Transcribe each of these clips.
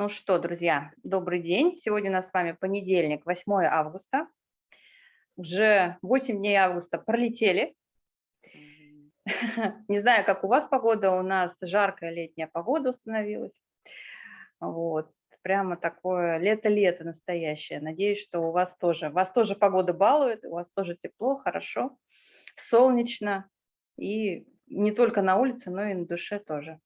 Ну что, друзья, добрый день. Сегодня у нас с вами понедельник, 8 августа. Уже 8 дней августа пролетели. Не знаю, как у вас погода, у нас жаркая летняя погода установилась. Вот, прямо такое лето-лето настоящее. Надеюсь, что у вас тоже, вас тоже погода балует, у вас тоже тепло, хорошо, солнечно. И не только на улице, но и на душе тоже.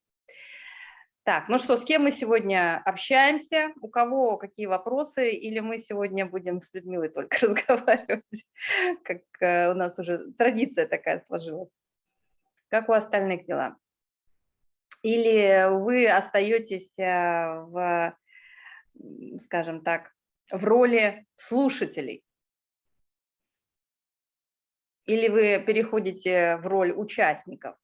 Так, ну что, с кем мы сегодня общаемся? У кого какие вопросы? Или мы сегодня будем с Людмилой только разговаривать, как э, у нас уже традиция такая сложилась? Как у остальных дела? Или вы остаетесь э, в, скажем так, в роли слушателей? Или вы переходите в роль участников?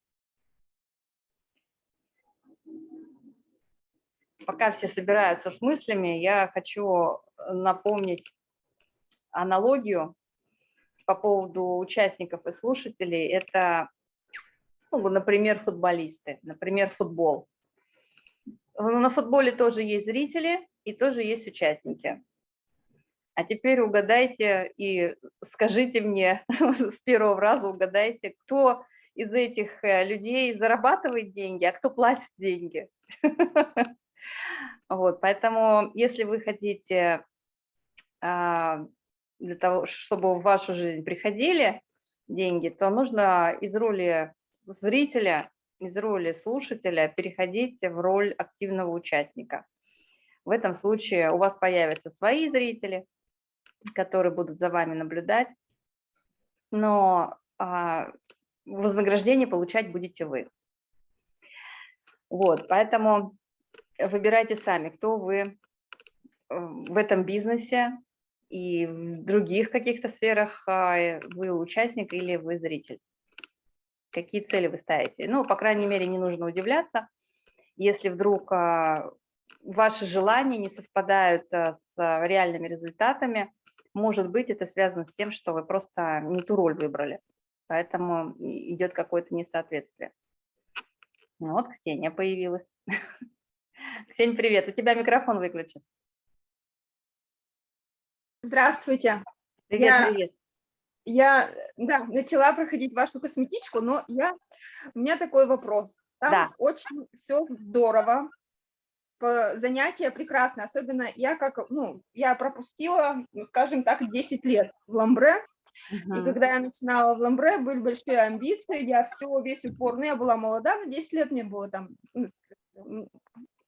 Пока все собираются с мыслями, я хочу напомнить аналогию по поводу участников и слушателей. Это, ну, например, футболисты, например, футбол. На футболе тоже есть зрители и тоже есть участники. А теперь угадайте и скажите мне с первого раза, угадайте, кто из этих э, людей зарабатывает деньги, а кто платит деньги. Вот, поэтому, если вы хотите а, для того, чтобы в вашу жизнь приходили деньги, то нужно из роли зрителя, из роли слушателя переходить в роль активного участника. В этом случае у вас появятся свои зрители, которые будут за вами наблюдать, но а, вознаграждение получать будете вы. Вот, поэтому выбирайте сами, кто вы э, в этом бизнесе и в других каких-то сферах а, вы участник или вы зритель. Какие цели вы ставите? Ну, по крайней мере, не нужно удивляться, если вдруг а, ваши желания не совпадают а, с реальными результатами, может быть, это связано с тем, что вы просто не ту роль выбрали, поэтому идет какое-то несоответствие. Ну вот Ксения появилась. Ксения, привет. У тебя микрофон выключен. Здравствуйте. Привет, я, привет. Я да, начала проходить вашу косметичку, но я, у меня такой вопрос. Там да. очень все здорово, занятия прекрасные, особенно я как, ну, я пропустила, ну, скажем так, 10 лет в ламбре, -huh. И когда я начинала в ламбре, были большие амбиции, я все, весь упор, ну, я была молода, на 10 лет мне было там, ну,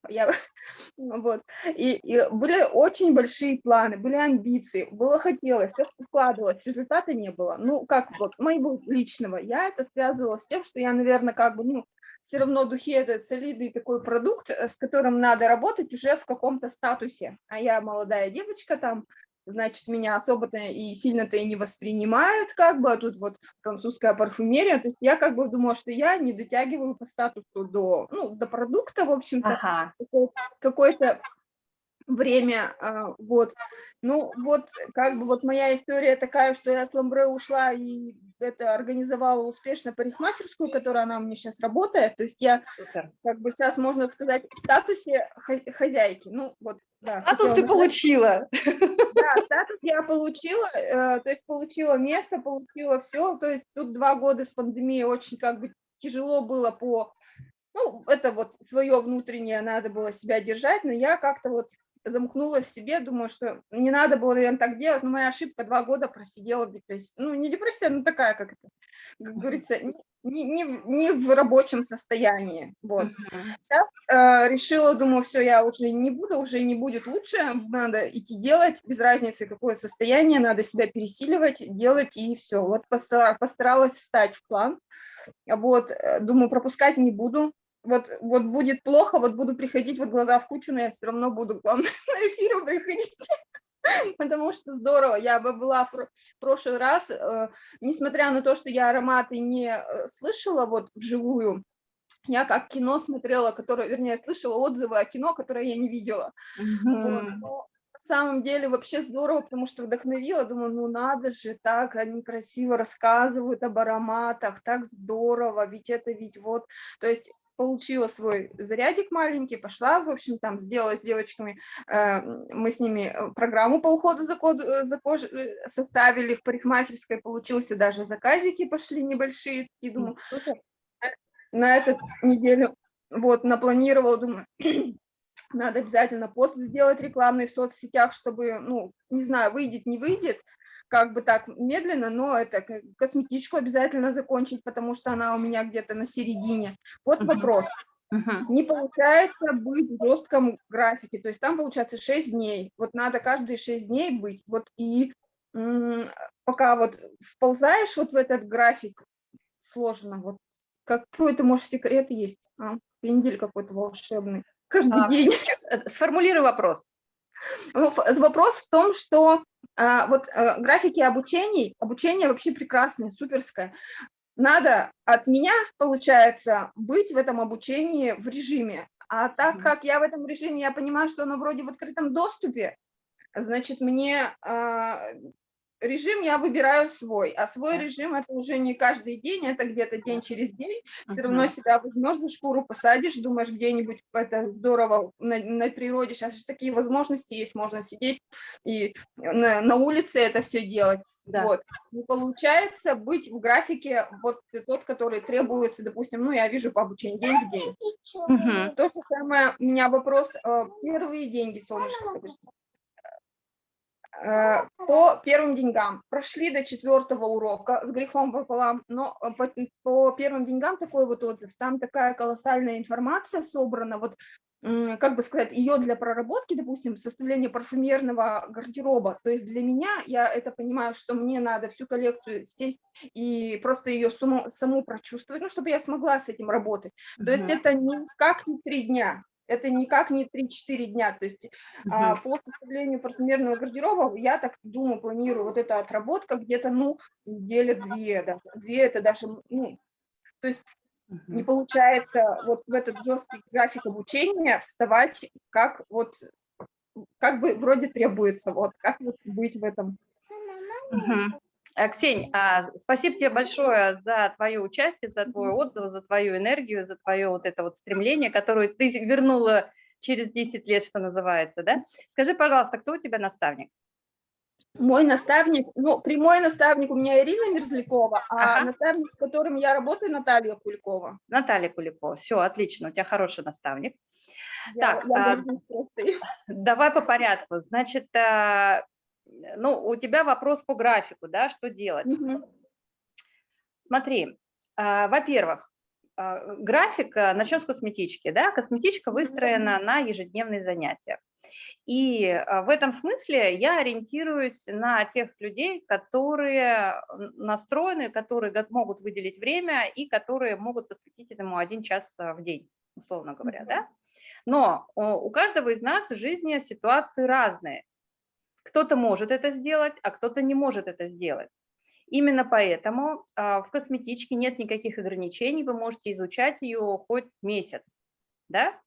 я, вот, и, и были очень большие планы, были амбиции, было хотелось, все складывалось, результата не было. Ну, как вот, моего личного, я это связывала с тем, что я, наверное, как бы, ну, все равно духи это солидный такой продукт, э, с которым надо работать уже в каком-то статусе. А я молодая девочка там, значит, меня особо-то и сильно-то и не воспринимают, как бы, а тут вот французская парфюмерия, то есть я как бы думала, что я не дотягиваю по статусу до, ну, до продукта, в общем-то, ага. какой-то время, а, вот. Ну, вот, как бы, вот моя история такая, что я с Ламбре ушла и это организовала успешно парикмахерскую, которая она у меня сейчас работает, то есть я, как бы, сейчас, можно сказать, в статусе хозяйки, ну, вот, да. Статус ты получила. Я получила, э, то есть получила место, получила все, то есть тут два года с пандемией очень, как бы, тяжело было по ну, это вот свое внутреннее надо было себя держать, но я как-то вот замкнулась в себе, думаю, что не надо было, наверное, так делать, но моя ошибка два года просидела в депрессии. Ну, не депрессия, но такая, как это, как говорится, не, не, не в рабочем состоянии. Вот. Сейчас э, решила, думаю, все, я уже не буду, уже не будет лучше, надо идти делать, без разницы, какое состояние, надо себя пересиливать, делать, и все. Вот постаралась встать в план. Вот, э, думаю, пропускать не буду, вот, вот будет плохо, вот буду приходить вот глаза в кучу, но я все равно буду к вам на эфир приходить, потому что здорово. Я бы была в прошлый раз, э, несмотря на то, что я ароматы не э, слышала вот вживую, я как кино смотрела, которое, вернее, слышала отзывы о кино, которое я не видела. Вот, но на самом деле вообще здорово, потому что вдохновила, думаю, ну надо же, так они красиво рассказывают об ароматах, так здорово, ведь это ведь вот, то есть получила свой зарядик маленький, пошла, в общем, там сделала с девочками, э, мы с ними э, программу по уходу за, код, э, за кожей составили в парикмахерской, получился даже заказики пошли небольшие, и думаю, на эту неделю вот напланировала, думаю, надо обязательно пост сделать рекламный в соцсетях, чтобы, ну, не знаю, выйдет, не выйдет, как бы так медленно, но это косметичку обязательно закончить, потому что она у меня где-то на середине. Вот вопрос. -huh. Не получается быть в жестком графике, то есть там получается 6 дней. Вот надо каждые 6 дней быть. Вот и пока вот вползаешь вот в этот график, сложно. Вот какой то может, секрет есть? А? Пендель какой-то волшебный. Каждый а, день. Э, сформулируй вопрос. Вопрос в том, что вот а, графики обучений, обучение вообще прекрасное, суперское. Надо от меня, получается, быть в этом обучении в режиме. А так как я в этом режиме, я понимаю, что оно вроде в открытом доступе, значит, мне а, режим я выбираю свой, а свой режим это уже не каждый день, это где-то день через день. Все равно себя возьмешь за шкуру, посадишь, думаешь, где-нибудь это здорово на, на природе. Сейчас же такие возможности есть, можно сидеть и на, на улице это все делать. Да. Вот. Не получается быть в графике вот тот, который требуется, допустим, ну, я вижу по обучению день в день. Угу. То же самое, у меня вопрос, э, первые деньги, солнышко, по первым деньгам. Прошли до четвертого урока с грехом пополам, но э, по, по первым деньгам такой вот отзыв, там такая колоссальная информация собрана, вот как бы сказать, ее для проработки, допустим, составление парфюмерного гардероба, то есть для меня, я это понимаю, что мне надо всю коллекцию сесть и просто ее саму, саму прочувствовать, ну, чтобы я смогла с этим работать. То есть это никак не три дня, это никак не 3-4 дня. То есть угу. а, по составлению парфюмерного гардероба я так думаю, планирую вот эта отработка где-то, ну, недели две, да, две это даже, ну, то есть угу. не получается вот в этот жесткий график обучения вставать как вот, как бы вроде требуется, вот, как вот быть в этом. Угу. Э, Ксень, а, спасибо тебе большое за твое участие, за твой отзыв, за твою энергию, за твое вот это вот стремление, которое ты вернула через 10 лет, что называется, да? Скажи, пожалуйста, кто у тебя наставник? Мой наставник, ну, прямой наставник у меня Ирина Мерзлякова, а ага. наставник, с которым я работаю, Наталья Куликова. Наталья Куликова, все, отлично, у тебя хороший наставник. Я, так, я а, давай по порядку. Значит, а, ну, у тебя вопрос по графику, да, что делать? Угу. Смотри, а, во-первых, а, график, а, начнем с косметички, да, косметичка выстроена на ежедневные занятия. И в этом смысле я ориентируюсь на тех людей, которые настроены, которые могут выделить время и которые могут посвятить этому один час в день, условно говоря, да. Но у каждого из нас в жизни ситуации разные. Кто-то может это сделать, а кто-то не может это сделать. Именно поэтому а, в косметичке нет никаких ограничений, вы можете изучать ее хоть месяц. Да?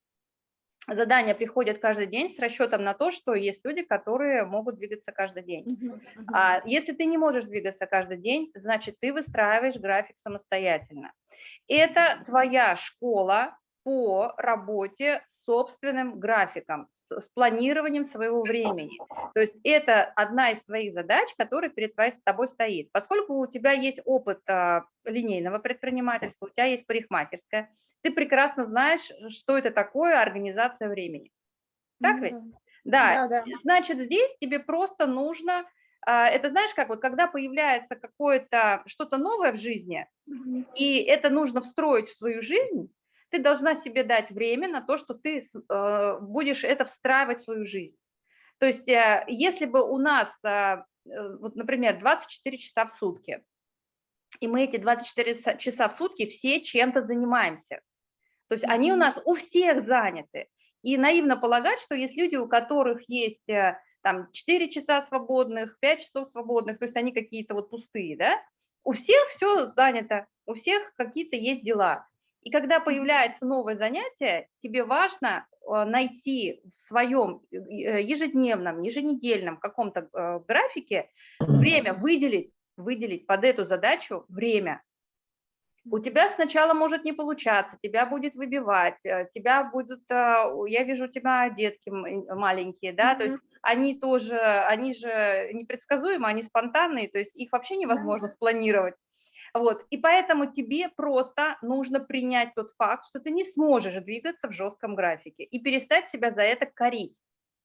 Задания приходят каждый день с расчетом на то, что есть люди, которые могут двигаться каждый день. Uh -huh, uh -huh. А если ты не можешь двигаться каждый день, значит, ты выстраиваешь график самостоятельно. Это твоя школа по работе с собственным графиком, с планированием своего времени. То есть это одна из твоих задач, которая перед тобой стоит. Поскольку у тебя есть опыт а, линейного предпринимательства, у тебя есть парикмахерская, ты прекрасно знаешь, что это такое организация времени. Так ведь? Да. да, да. Значит, здесь тебе просто нужно, а, это знаешь как, вот когда появляется какое-то что-то новое в жизни, и это нужно встроить в свою жизнь, ты должна себе дать время на то, что ты э, будешь это встраивать в свою жизнь. То есть э, если бы у нас, э, вот, например, 24 часа в сутки, и мы эти 24 часа в сутки все чем-то занимаемся, то есть они у нас у всех заняты. И наивно полагать, что есть люди, у которых есть там 4 часа свободных, 5 часов свободных, то есть они какие-то вот пустые, да? У всех все занято, у всех какие-то есть дела. И когда появляется новое занятие, тебе важно э, найти в своем э, ежедневном, еженедельном каком-то э, графике время, выделить, выделить под эту задачу время. У тебя сначала может не получаться, тебя будет выбивать, э, тебя будут, э, я вижу у тебя детки маленькие, да, mm -hmm. то есть они тоже, они же непредсказуемы, они спонтанные, то есть их вообще невозможно спланировать. Вот, и поэтому тебе просто нужно принять тот факт, что ты не сможешь двигаться в жестком графике и перестать себя за это корить.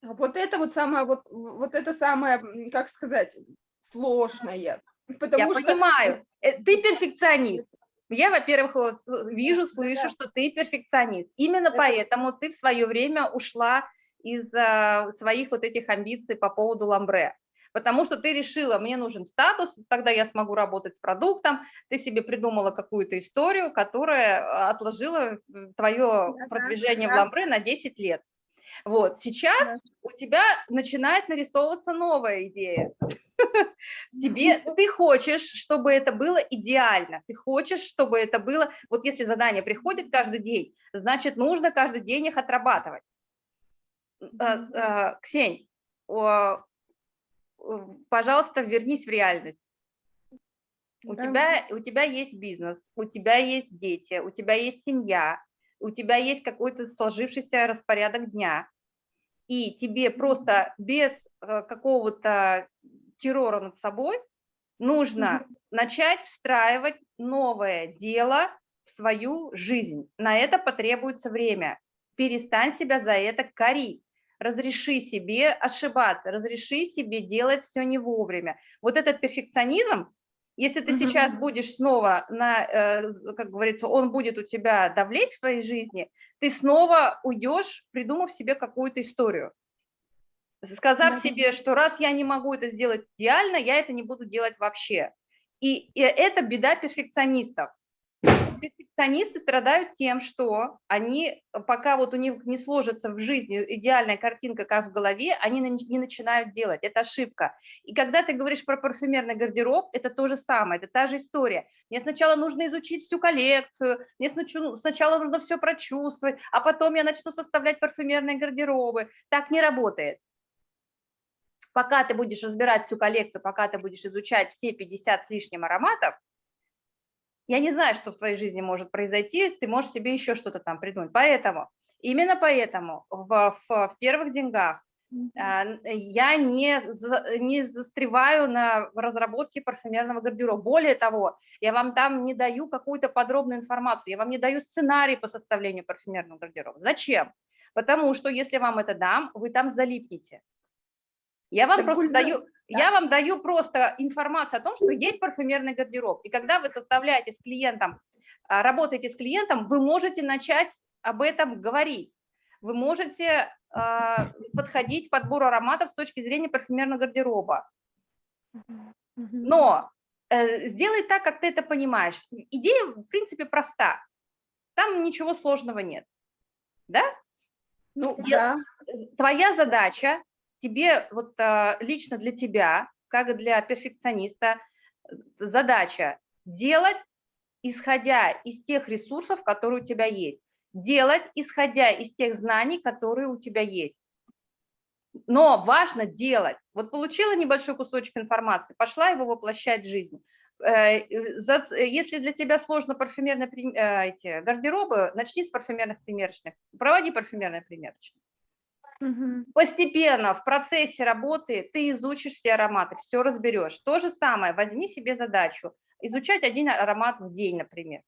А вот это вот самое, вот, вот это самое, как сказать, сложное. Потому Я что... понимаю, э, ты перфекционист. Я, во-первых, вижу, слышу, да. что ты перфекционист. Именно это... поэтому ты в свое время ушла из а, своих вот этих амбиций по поводу ламбре потому что ты решила, мне нужен статус, тогда я смогу работать с продуктом, ты себе придумала какую-то историю, которая а, отложила твое да, продвижение да. в ламбре на 10 лет. Вот, сейчас да. у тебя начинает нарисовываться новая идея. Тебе, ты хочешь, чтобы это было идеально, ты хочешь, чтобы это было, вот если задание приходит каждый день, значит, нужно каждый день их отрабатывать. А, Ксень, пожалуйста, вернись в реальность. У, да. тебя, у тебя есть бизнес, у тебя есть дети, у тебя есть семья, у тебя есть какой-то сложившийся распорядок дня, и тебе просто без э, какого-то террора над собой нужно начать встраивать новое дело в свою жизнь. На это потребуется время. Перестань себя за это корить разреши себе ошибаться, разреши себе делать все не вовремя. Вот этот перфекционизм, если ты сейчас будешь снова, на, э, как говорится, он будет у тебя давлеть в твоей жизни, ты снова уйдешь, придумав себе какую-то историю. Сказав себе, что раз я не могу это сделать идеально, я это не буду делать вообще. И, и это беда перфекционистов перфекционисты страдают тем, что они, пока вот у них не сложится в жизни идеальная картинка, как в голове, они не начинают делать. Это ошибка. И когда ты говоришь про парфюмерный гардероб, это то же самое, это та же история. Мне сначала нужно изучить всю коллекцию, мне сначала нужно все прочувствовать, а потом я начну составлять парфюмерные гардеробы. Так не работает пока ты будешь разбирать всю коллекцию, пока ты будешь изучать все 50 с лишним ароматов, я не знаю, что в твоей жизни может произойти, ты можешь себе еще что-то там придумать. Поэтому, именно поэтому в, в, в первых деньгах а, я не, не застреваю на разработке парфюмерного гардероба. Более того, я вам там не даю какую-то подробную информацию, я вам не даю сценарий по составлению парфюмерного гардероба. Зачем? Потому что если вам это дам, вы там залипнете. Я вам так просто даю, да. Я вам даю просто информацию о том, что есть парфюмерный гардероб. И когда вы составляете с клиентом, а, работаете с клиентом, вы можете начать об этом говорить. Вы можете э, подходить к подбору ароматов с точки зрения парфюмерного гардероба. Но э, сделай так, как ты это понимаешь. Идея, в принципе, проста. Там ничего сложного нет. Да? Ну, да. Твоя задача тебе, вот а, лично для тебя, как для перфекциониста, задача делать, исходя из тех ресурсов, которые у тебя есть. Делать, исходя из тех знаний, которые у тебя есть. Но важно делать. Вот получила небольшой кусочек информации, пошла его воплощать в жизнь. Э, если для тебя сложно парфюмерные э, эти гардеробы, начни с парфюмерных примерочных. Проводи парфюмерные примерочные. Постепенно в процессе работы ты изучишь все ароматы, все разберешь. То же самое, возьми себе задачу, изучать один аромат в день, например.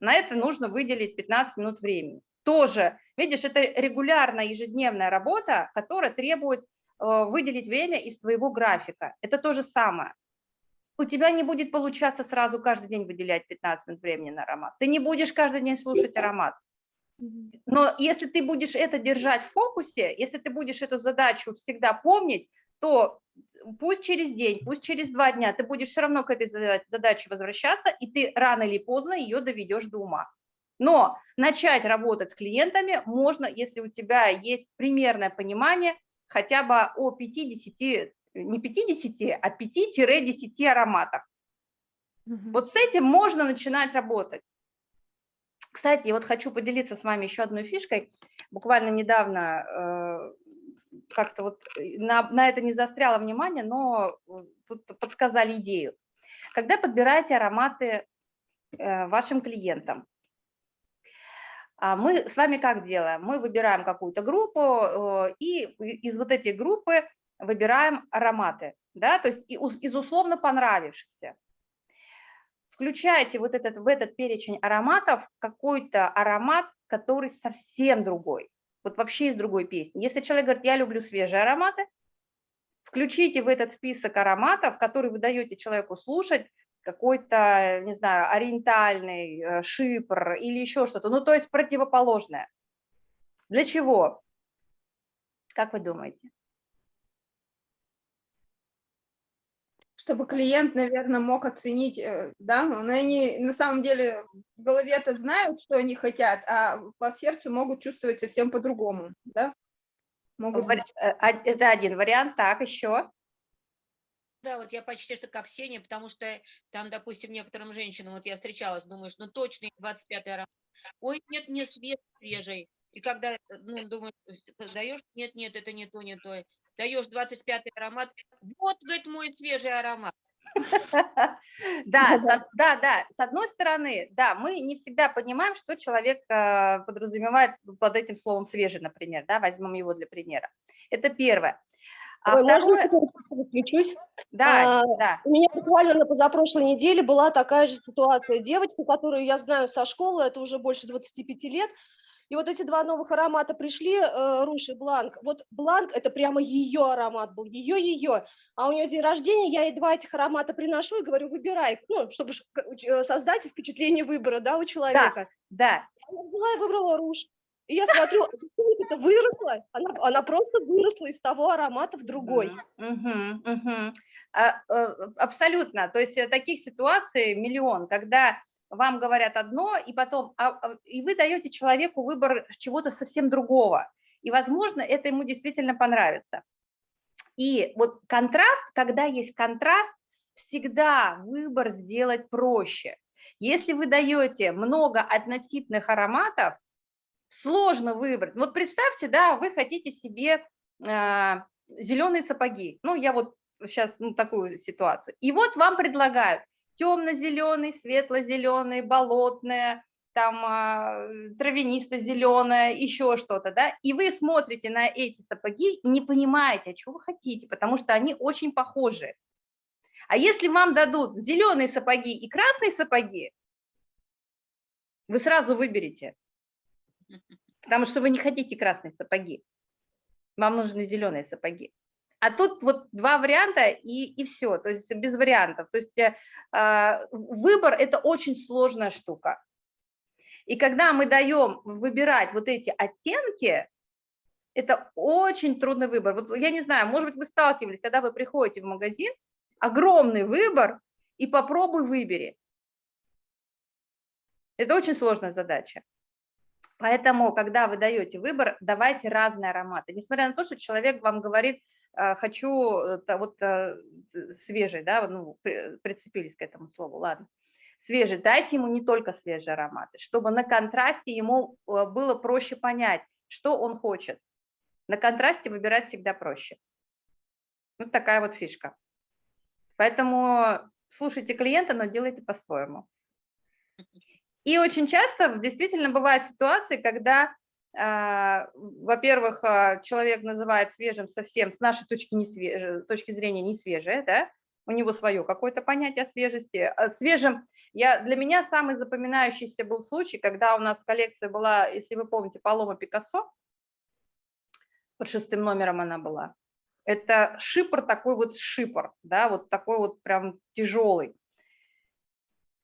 На это нужно выделить 15 минут времени. Тоже, видишь, это регулярная ежедневная работа, которая требует э, выделить время из твоего графика. Это то же самое. У тебя не будет получаться сразу каждый день выделять 15 минут времени на аромат. Ты не будешь каждый день слушать аромат. Но если ты будешь это держать в фокусе, если ты будешь эту задачу всегда помнить, то пусть через день, пусть через два дня ты будешь все равно к этой задаче возвращаться, и ты рано или поздно ее доведешь до ума. Но начать работать с клиентами можно, если у тебя есть примерное понимание хотя бы о 50, не 50, а 5-10 ароматах. Угу. Вот с этим можно начинать работать. Кстати, вот хочу поделиться с вами еще одной фишкой. Буквально недавно э, как-то вот э, на, на это не застряло внимание, но тут подсказали идею. Когда подбираете ароматы э, вашим клиентам. А мы с вами как делаем? Мы выбираем какую-то группу э, и из вот этой группы выбираем ароматы, да, то есть из условно понравившихся. Включайте вот этот, в этот перечень ароматов какой-то аромат, который совсем другой, вот вообще из другой песни. Если человек говорит, я люблю свежие ароматы, включите в этот список ароматов, который вы даете человеку слушать, какой-то, не знаю, ориентальный э, шипр или еще что-то, ну то есть противоположное. Для чего? Как вы думаете? Чтобы клиент, наверное, мог оценить, э, да, но они на самом деле в голове-то знают, что они хотят, а по сердцу могут чувствовать совсем по-другому, да? Могут быть. Э, это один вариант, так, еще? Да, вот я почти что как Сеня, потому что там, допустим, некоторым женщинам, вот я встречалась, думаешь, ну точно 25 аромат. Ой, нет, не свежий. И когда, э, ну, думаешь, даешь, нет, нет, это не то, не то. Даешь 25 аромат, вот, говорит, мой свежий аромат. Да, да, да. С одной стороны, да, мы не всегда понимаем, что человек э, подразумевает под этим словом свежий, например, да, возьмем его для примера. Это первое. А Ой, второе... Можно включусь? Да, а, да. У меня буквально на позапрошлой неделе была такая же ситуация. Девочка, которую я знаю со школы, это уже больше 25 лет, и вот эти два новых аромата пришли, э, Руш и Бланк. Вот Бланк – это прямо ее аромат был, ее-ее. А у нее день рождения, я ей два этих аромата приношу и говорю, выбирай, ну, чтобы э, создать впечатление выбора, да, у человека. Да, да. Я взяла и выбрала Руш. И я смотрю, это выросла, она, она просто выросла из того аромата в другой. А, э, абсолютно. То есть э, таких ситуаций миллион, когда вам говорят одно, и потом, а, а, и вы даете человеку выбор чего-то совсем другого. И, возможно, это ему действительно понравится. И вот контраст, когда есть контраст, всегда выбор сделать проще. Если вы даете много однотипных ароматов, сложно выбрать. Вот представьте, да, вы хотите себе э, а, зеленые сапоги. Ну, я вот сейчас ну, такую ситуацию. И вот вам предлагают темно-зеленый, светло-зеленый, болотное, там а, травянисто-зеленое, еще что-то, да, и вы смотрите на эти сапоги и не понимаете, а что вы хотите, потому что они очень похожи. А если вам дадут зеленые сапоги и красные сапоги, вы сразу выберете, потому что вы не хотите красные сапоги, вам нужны зеленые сапоги. А тут вот два варианта и, и все, то есть без вариантов. То есть э, а, выбор – это очень сложная штука. И когда мы даем выбирать вот эти оттенки, это очень трудный выбор. Вот я не знаю, может быть, вы сталкивались, когда вы приходите в магазин, огромный выбор, и попробуй выбери. Это очень сложная задача. Поэтому, когда вы даете выбор, давайте разные ароматы. Несмотря на то, что человек вам говорит, хочу э, вот э, свежий, да, ну, прицепились к этому слову, ладно, свежий, дайте ему не только свежие ароматы, чтобы на контрасте ему э, было проще понять, что он хочет. На контрасте выбирать всегда проще. Вот такая вот фишка. Поэтому слушайте клиента, но делайте по-своему. И очень часто действительно бывают ситуации, когда а, во-первых, а, человек называет свежим совсем с нашей точки, не свеж... точки зрения не свежее, да? у него свое какое-то понятие о свежести. А свежим, я, для меня самый запоминающийся был случай, когда у нас коллекция была, если вы помните, Палома Пикассо, под шестым номером она была. Это шипр, такой вот шипр, да, вот такой вот прям тяжелый.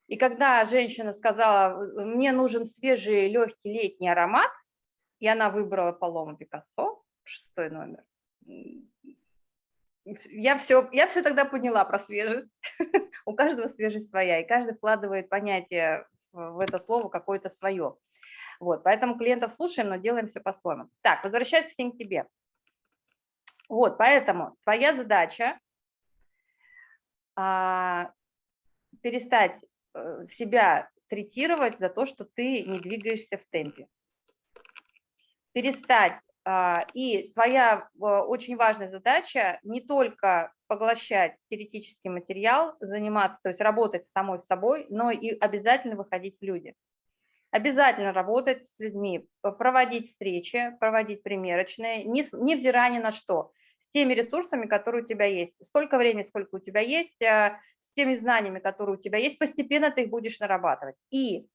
И когда женщина сказала, мне нужен свежий легкий летний аромат, и она выбрала Палому Пикассо, шестой номер. Я все, я все тогда поняла про свежесть. У каждого свежесть своя, и каждый вкладывает понятие в это слово какое-то свое. Вот, поэтому клиентов слушаем, но делаем все по-своему. Так, возвращаясь к тебе. Вот, поэтому твоя задача а, перестать э, себя третировать за то, что ты не двигаешься в темпе перестать. А, и твоя очень важная задача не только поглощать теоретический материал, заниматься, то есть работать с самой собой, но и обязательно выходить в люди. Обязательно работать с людьми, проводить встречи, проводить примерочные, невзирая ни на что, с теми ресурсами, которые у тебя есть. Столько времени, сколько у тебя есть, а, с теми знаниями, которые у тебя есть, постепенно ты их будешь нарабатывать. И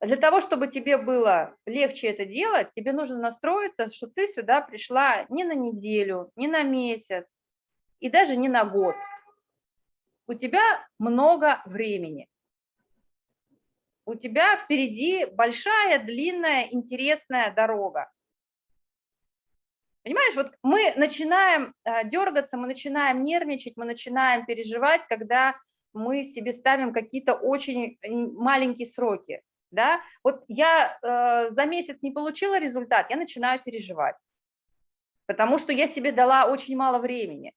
для того, чтобы тебе было легче это делать, тебе нужно настроиться, что ты сюда пришла не на неделю, не на месяц и даже не на год. У тебя много времени. У тебя впереди большая, длинная, интересная дорога. Понимаешь, вот мы начинаем э, дергаться, мы начинаем нервничать, мы начинаем переживать, когда мы себе ставим какие-то очень маленькие сроки да, вот я э, за месяц не получила результат, я начинаю переживать, потому что я себе дала очень мало времени.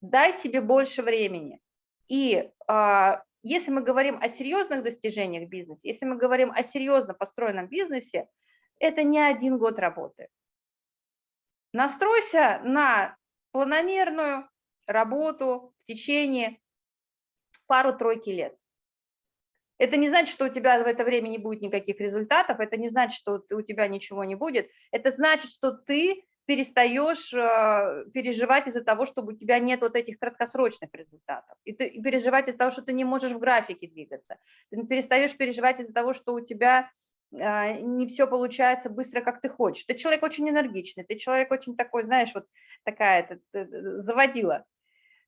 Дай себе больше времени. И э, если мы говорим о серьезных достижениях в бизнесе, если мы говорим о серьезно построенном бизнесе, это не один год работы. Настройся на планомерную работу в течение пару-тройки лет. Это не значит, что у тебя в это время не будет никаких результатов, это не значит, что у тебя ничего не будет, это значит, что ты перестаешь э, переживать из-за того, чтобы у тебя нет вот этих краткосрочных результатов, и, ты, переживать из-за того, что ты не можешь в графике двигаться, ты перестаешь переживать из-за того, что у тебя э, не все получается быстро, как ты хочешь. Ты человек очень энергичный, ты человек очень такой, знаешь, вот такая это, э, заводила,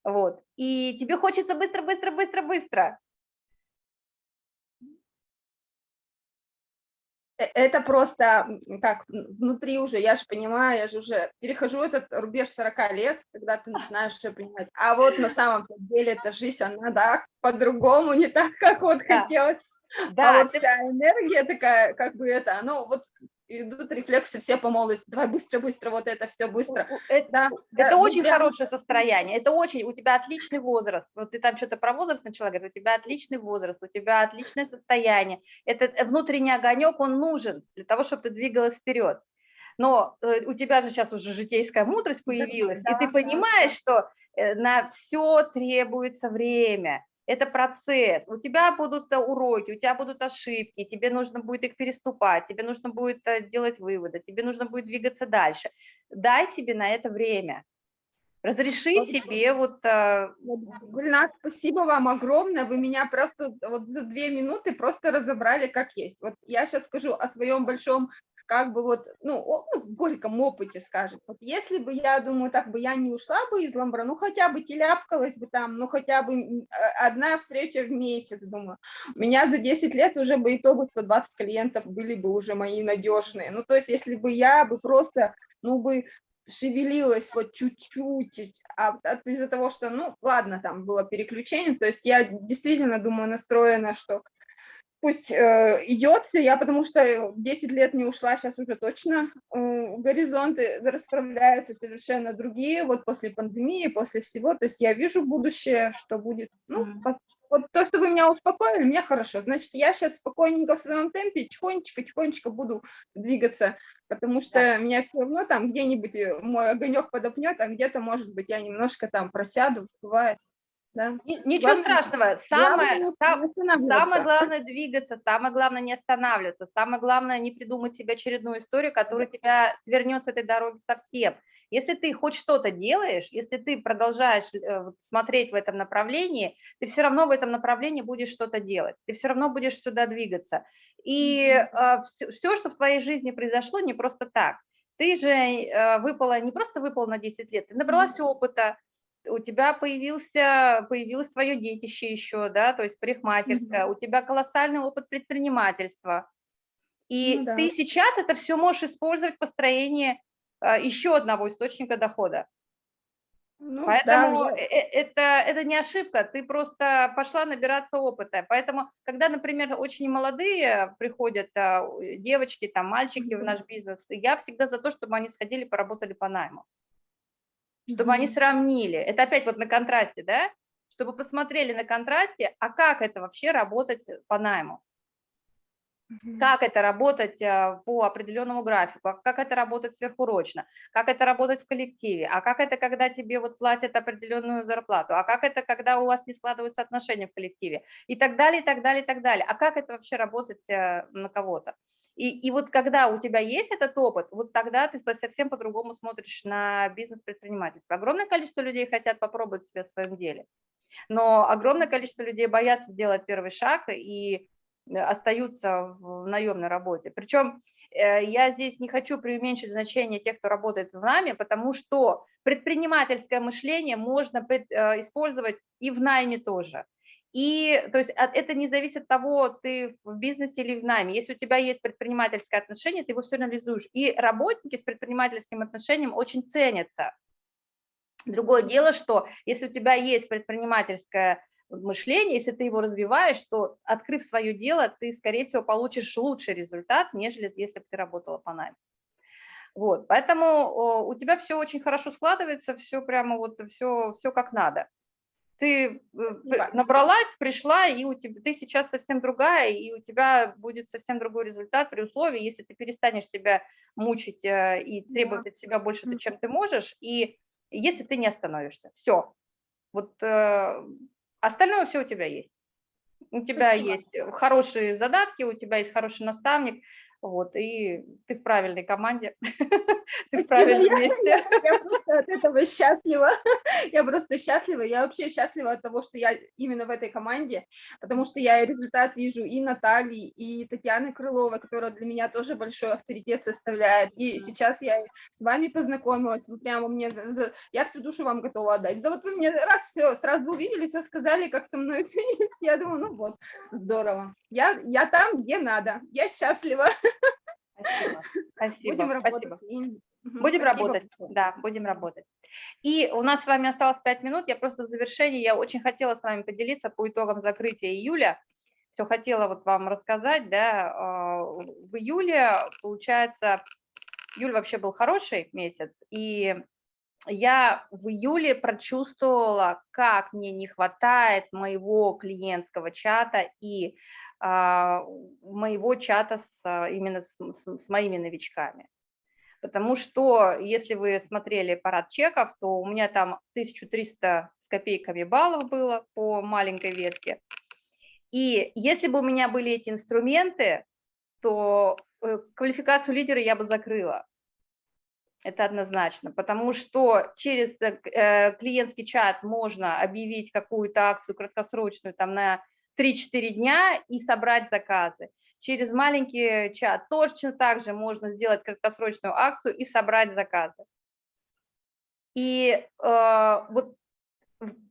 вот, и тебе хочется быстро, быстро, быстро, быстро, это просто как внутри уже, я же понимаю, я же уже перехожу этот рубеж 40 лет, когда ты начинаешь все понимать. А вот на самом деле эта жизнь, она, да, по-другому, не так, как вот да. хотелось. Да, а вот ты... вся энергия такая, как бы это, оно вот идут рефлексы все по молодости, давай быстро-быстро, вот это все быстро. Это, да, это да, очень прям... хорошее состояние, это очень, у тебя отличный возраст, вот ты там что-то про возраст начала говорить, у тебя отличный возраст, у тебя отличное состояние, этот внутренний огонек, он нужен для того, чтобы ты двигалась вперед. Но э, у тебя же сейчас уже житейская мудрость появилась, да, и ты понимаешь, да. что э, на все требуется время, это процесс. У тебя будут э, уроки, у тебя будут ошибки, тебе нужно будет их переступать, тебе нужно будет э, делать выводы, тебе нужно будет двигаться дальше. Дай себе на это время. Разреши вот, себе вот... Э, Гульнат, спасибо вам огромное, вы меня просто вот за две минуты просто разобрали как есть. Вот я сейчас скажу о своем большом как бы вот, ну, о, ну, горьком опыте, скажем. Вот если бы, я думаю, так бы я не ушла бы из Ламбра, ну, хотя бы теляпкалась бы там, ну, хотя бы а, одна встреча в месяц, думаю. У меня за 10 лет уже бы и то бы 120 клиентов были бы уже мои надежные. Ну, то есть, если бы я бы просто, ну, бы шевелилась вот чуть-чуть, а, а из-за того, что, ну, ладно, там было переключение, то есть я действительно, думаю, настроена, что пусть э, идет, я потому что 10 лет не ушла, сейчас уже точно э, горизонты расправляются совершенно другие, вот после пандемии, после всего, то есть я вижу будущее, что будет, ну, mm -hmm. вот то, что вы меня успокоили, мне хорошо, значит, я сейчас спокойненько в своем темпе, тихонечко-тихонечко буду двигаться, потому что да. меня все равно там где-нибудь э, мой огонек подопнет, а где-то, может быть, я немножко там просяду, бывает. Да. Ничего главное, страшного. Самое, главное самое главное двигаться, самое главное не останавливаться, самое главное не придумать себе очередную историю, которая тебя свернет с этой дороги совсем. Если ты хоть что-то делаешь, если ты продолжаешь э, смотреть в этом направлении, ты все равно в этом направлении будешь что-то делать, ты все равно будешь сюда двигаться. И э, все, все, что в твоей жизни произошло, не просто так. Ты же э, выпала, не просто выпала на 10 лет, ты набралась опыта, у тебя появился, появилось свое детище еще, да, то есть парикмахерская, -hmm. у тебя колоссальный опыт предпринимательства. И ну, да. ты сейчас это все можешь использовать в построении а, еще одного источника дохода. Ну, Поэтому да, э, э, это, это не ошибка, ты просто пошла набираться опыта. Поэтому, когда, например, очень молодые приходят а, девочки, там, мальчики mm -hmm. в наш бизнес, я всегда за то, чтобы они сходили, поработали по найму чтобы они сравнили. Это опять вот на контрасте, да? Чтобы посмотрели на контрасте, а как это вообще работать по найму. как это работать э, по определенному графику, а как это работать сверхурочно, как это работать в коллективе, а как это, когда тебе вот платят определенную зарплату, а как это, когда у вас не складываются отношения в коллективе, и так далее, и так далее, и так далее. А как это вообще работать э, на кого-то? И, и вот когда у тебя есть этот опыт, вот тогда ты совсем по-другому смотришь на бизнес-предпринимательство. Огромное количество людей хотят попробовать себя в своем деле, но огромное количество людей боятся сделать первый шаг и Э, остаются в наемной работе. Причем э, я здесь не хочу преуменьшить значение тех, кто работает в нами, потому что предпринимательское мышление можно э, использовать и в найме тоже. И то есть это не зависит от того, ты в бизнесе или в найме. Если у тебя есть предпринимательское отношение, ты его все реализуешь. И работники с предпринимательским отношением очень ценятся. Другое дело, что если у тебя есть предпринимательское мышление, если ты его развиваешь, то, открыв свое дело, ты, скорее всего, получишь лучший результат, нежели если бы ты работала по найме. Вот, поэтому у тебя все очень хорошо складывается, все прямо вот, все, все как надо. Ты э, набралась, пришла, и у тебя, ты сейчас совсем другая, и у тебя будет совсем другой результат при условии, если ты перестанешь себя мучить э, и требовать от себя больше, чем ты можешь, и если ты не остановишься. Все. Вот э, Остальное все у тебя есть. У тебя Спасибо. есть хорошие задатки, у тебя есть хороший наставник, вот, и ты в правильной команде, ты в правильном месте. Я просто от этого счастлива, я просто счастлива, я вообще счастлива от того, что я именно в этой команде, потому что я результат вижу и Натальи, и Татьяны Крыловой, которая для меня тоже большой авторитет составляет, и сейчас я с вами познакомилась, вы прямо мне, я всю душу вам готова отдать, за вот вы мне раз все, сразу увидели, все сказали, как со мной я думаю, ну вот, здорово, я, я там, где надо, я счастлива. Спасибо. Спасибо. Будем работать. Спасибо. Будем Спасибо. работать, да, будем работать. И у нас с вами осталось 5 минут, я просто в завершении, я очень хотела с вами поделиться по итогам закрытия июля, все хотела вот вам рассказать, да, а, в июле, получается, июль вообще был хороший месяц, и я в июле прочувствовала, как мне не хватает моего клиентского чата и моего чата с, а, именно с, с, с моими новичками. Потому что, если вы смотрели парад чеков, то у меня там 1300 с копейками баллов было по маленькой ветке. И если бы у меня были эти инструменты, то э, квалификацию лидера я бы закрыла. Это однозначно, потому что через э, э, клиентский чат можно объявить какую-то акцию краткосрочную там на 3-4 дня и собрать заказы. Через маленький чат точно так же можно сделать краткосрочную акцию и собрать заказы. И э, вот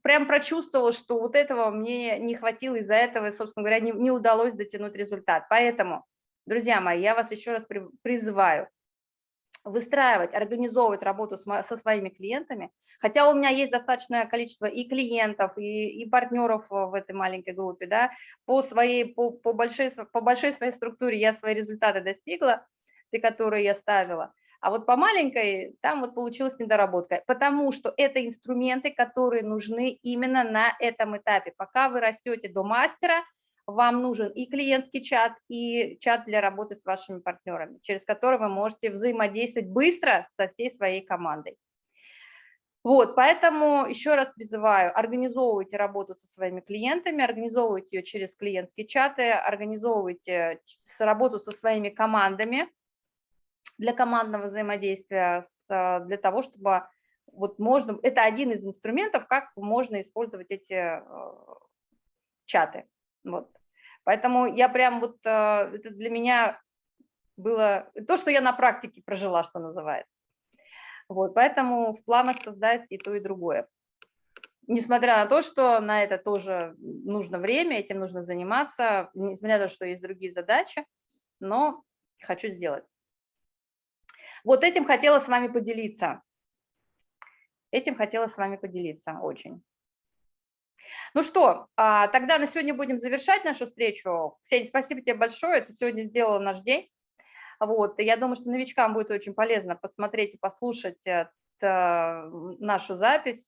прям прочувствовала, что вот этого мне не хватило, из-за этого, собственно говоря, не, не удалось дотянуть результат. Поэтому, друзья мои, я вас еще раз призываю выстраивать, организовывать работу со своими клиентами, хотя у меня есть достаточное количество и клиентов, и, и партнеров в этой маленькой группе, да, по, своей, по, по, большой, по большой своей структуре я свои результаты достигла, те, которые я ставила, а вот по маленькой там вот получилась недоработка, потому что это инструменты, которые нужны именно на этом этапе. Пока вы растете до мастера, вам нужен и клиентский чат, и чат для работы с вашими партнерами, через который вы можете взаимодействовать быстро со всей своей командой. Вот, поэтому еще раз призываю, организовывайте работу со своими клиентами, организовывайте ее через клиентские чаты, организовывайте работу со своими командами для командного взаимодействия, для того, чтобы вот можно, это один из инструментов, как можно использовать эти э, чаты. Вот. Поэтому я прям вот, э, это для меня было то, что я на практике прожила, что называется. Вот, поэтому в планах создать и то, и другое. Несмотря на то, что на это тоже нужно время, этим нужно заниматься, несмотря на то, что есть другие задачи, но хочу сделать. Вот этим хотела с вами поделиться. Этим хотела с вами поделиться очень. Ну что, а, тогда на сегодня будем завершать нашу встречу. Ксения, спасибо тебе большое, ты сегодня сделала наш день. Вот, я думаю, что новичкам будет очень полезно посмотреть и послушать э, нашу запись.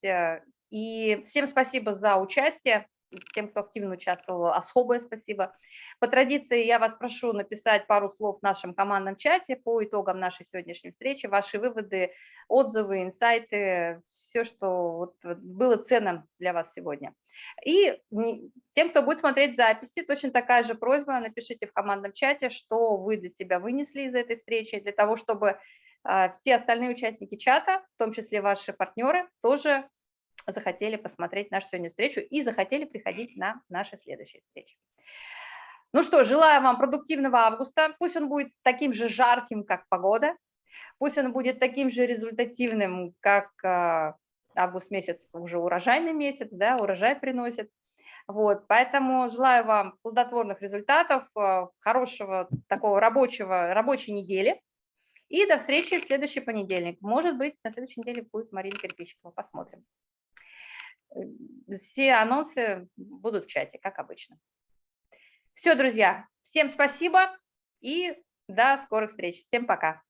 И всем спасибо за участие. Тем, кто активно участвовал, особое спасибо. По традиции я вас прошу написать пару слов в нашем командном чате по итогам нашей сегодняшней встречи, ваши выводы, отзывы, инсайты, все, что вот было ценным для вас сегодня. И тем, кто будет смотреть записи, точно такая же просьба, напишите в командном чате, что вы для себя вынесли из этой встречи, для того, чтобы а, все остальные участники чата, в том числе ваши партнеры, тоже захотели посмотреть нашу сегодняшнюю встречу и захотели приходить на наши следующие встречи. Ну что, желаю вам продуктивного августа. Пусть он будет таким же жарким, как погода. Пусть он будет таким же результативным, как а, август месяц, уже урожайный месяц, да, урожай приносит. Вот, поэтому желаю вам плодотворных результатов, а, хорошего такого рабочего, рабочей недели. И до встречи в следующий понедельник. Может быть, на следующей неделе будет Марина Кирпичкова. Посмотрим. Все анонсы будут в чате, как обычно. Все, друзья, всем спасибо и до скорых встреч. Всем пока.